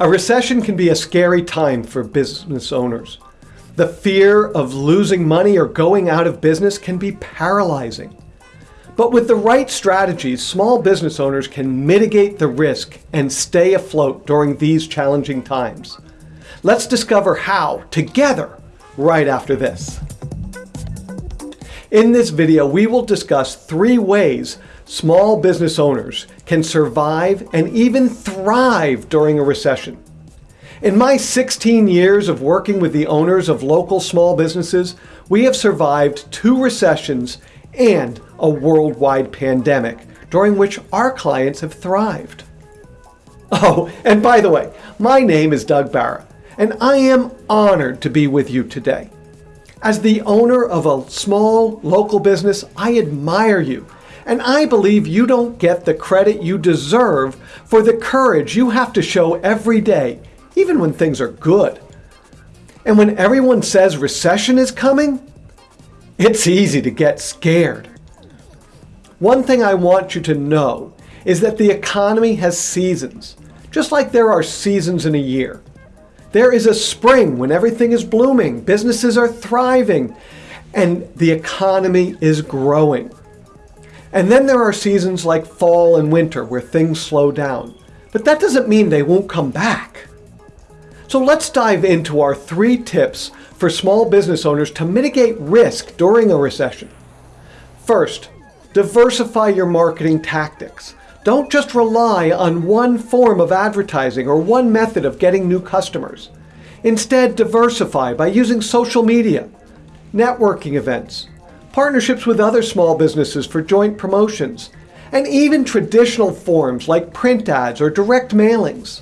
A recession can be a scary time for business owners. The fear of losing money or going out of business can be paralyzing. But with the right strategies, small business owners can mitigate the risk and stay afloat during these challenging times. Let's discover how together right after this. In this video, we will discuss three ways small business owners can survive and even thrive during a recession. In my 16 years of working with the owners of local small businesses, we have survived two recessions and a worldwide pandemic, during which our clients have thrived. Oh, and by the way, my name is Doug Barra, and I am honored to be with you today. As the owner of a small local business, I admire you, and I believe you don't get the credit you deserve for the courage you have to show every day, even when things are good. And when everyone says recession is coming, it's easy to get scared. One thing I want you to know is that the economy has seasons, just like there are seasons in a year. There is a spring when everything is blooming, businesses are thriving, and the economy is growing. And then there are seasons like fall and winter where things slow down. But that doesn't mean they won't come back. So let's dive into our three tips for small business owners to mitigate risk during a recession. First, diversify your marketing tactics. Don't just rely on one form of advertising or one method of getting new customers. Instead, diversify by using social media, networking events, partnerships with other small businesses for joint promotions, and even traditional forms like print ads or direct mailings.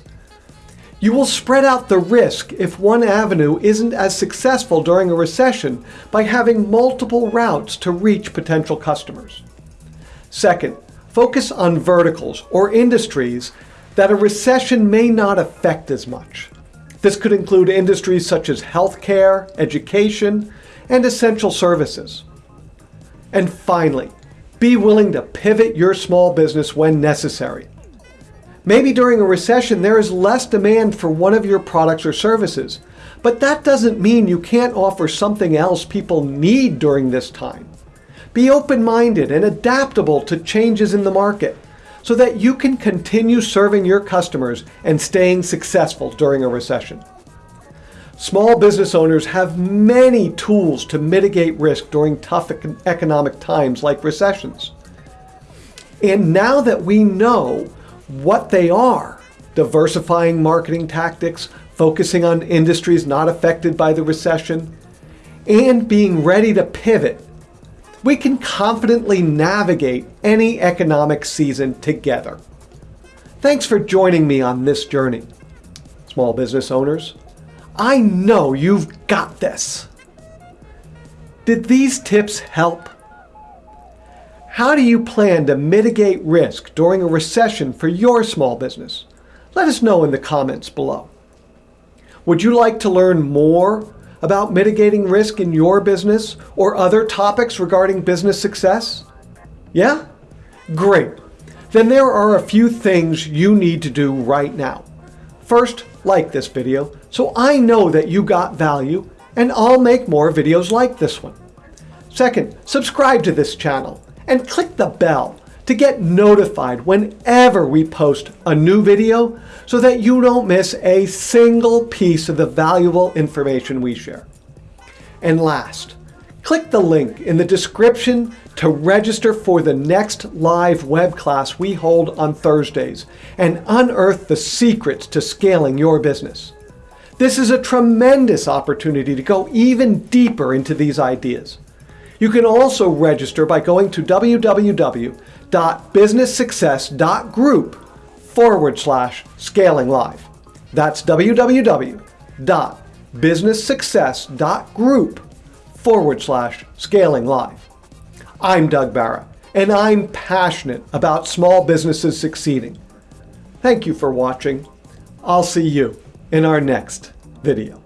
You will spread out the risk if one avenue isn't as successful during a recession by having multiple routes to reach potential customers. Second, focus on verticals or industries that a recession may not affect as much. This could include industries such as healthcare, education, and essential services. And finally, be willing to pivot your small business when necessary. Maybe during a recession there is less demand for one of your products or services, but that doesn't mean you can't offer something else people need during this time. Be open-minded and adaptable to changes in the market so that you can continue serving your customers and staying successful during a recession. Small business owners have many tools to mitigate risk during tough economic times like recessions. And now that we know what they are. Diversifying marketing tactics, focusing on industries not affected by the recession, and being ready to pivot, we can confidently navigate any economic season together. Thanks for joining me on this journey. Small business owners, I know you've got this. Did these tips help? How do you plan to mitigate risk during a recession for your small business? Let us know in the comments below. Would you like to learn more about mitigating risk in your business or other topics regarding business success? Yeah? Great. Then there are a few things you need to do right now. First, like this video so I know that you got value and I'll make more videos like this one. Second, subscribe to this channel and click the bell to get notified whenever we post a new video so that you don't miss a single piece of the valuable information we share. And last, click the link in the description to register for the next live web class we hold on Thursdays and unearth the secrets to scaling your business. This is a tremendous opportunity to go even deeper into these ideas. You can also register by going to www.businesssuccess.group forward slash scaling live. That's www.businesssuccess.group forward slash scaling live. I'm Doug Barra, and I'm passionate about small businesses succeeding. Thank you for watching. I'll see you in our next video.